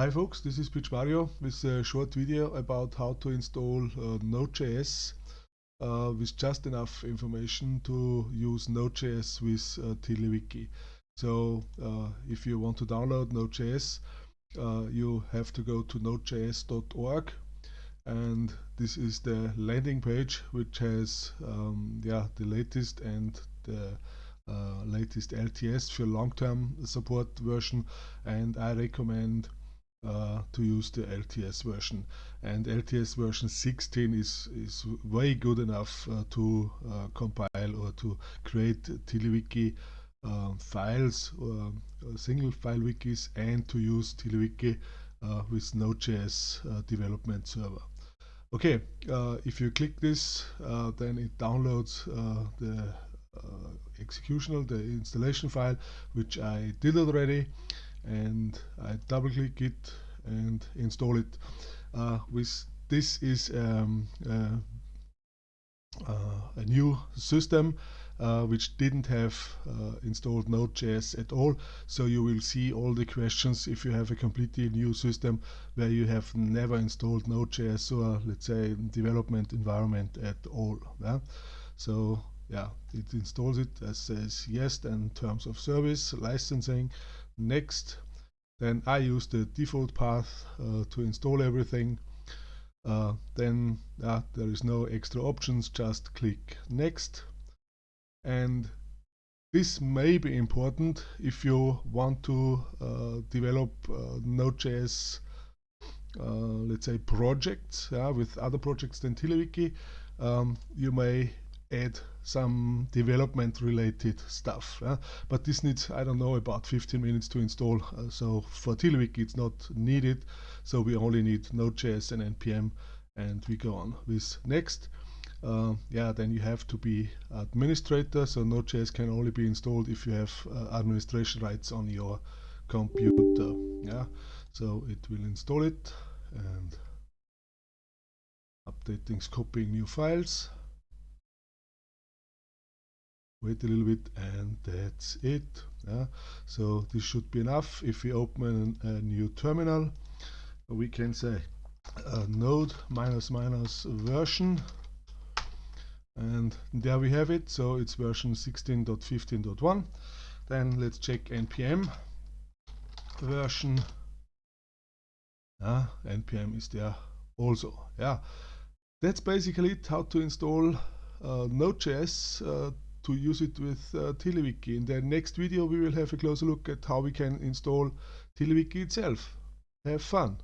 Hi folks, this is Pietsch Mario with a short video about how to install uh, Node.js uh, with just enough information to use Node.js with uh, TiddlyWiki. So uh, if you want to download Node.js, uh, you have to go to nodejs.org and this is the landing page which has um, yeah the latest and the uh, latest LTS for long-term support version and I recommend uh, to use the LTS version and LTS version 16 is is way good enough uh, to uh, compile or to create TiddlyWiki uh, files or uh, single file wikis and to use TiddlyWiki uh, with Node.js development server. Okay, if you click this then it downloads the executional, the installation file, which I did already and I double click it and install it uh, with this is um, uh, uh, a new system uh, which didn't have uh, installed Node.js at all. So you will see all the questions if you have a completely new system where you have never installed Node.js or let's say development environment at all. Yeah? So yeah, it installs it as says yes and terms of service, licensing, next. Then I use the default path uh, to install everything. Uh, then uh, there is no extra options, just click next. And this may be important if you want to uh, develop uh, Node.js uh, let's say projects with other projects than TiddlyWiki. Um, you may add some development related stuff. But this needs, I don't know, about 15 minutes to install. Uh, so for TiddlyWiki it's not needed. So we only need Node.js and NPM and we go on with next. Uh, yeah, then you have to be administrator. So Node.js can only be installed if you have uh, administration rights on your computer. Yeah, so it will install it and updating, copying new files wait a little bit and that's it yeah. so this should be enough. If we open a new terminal we can say uh, node minus minus version. And there we have it. So it's version 16.15.1 then let's check npm version. Yeah, npm is there also yeah. That's basically it how to install uh, node.js uh, to use it with uh. In the next video we will have a closer look at how we can install TiddlyWiki itself. Have fun!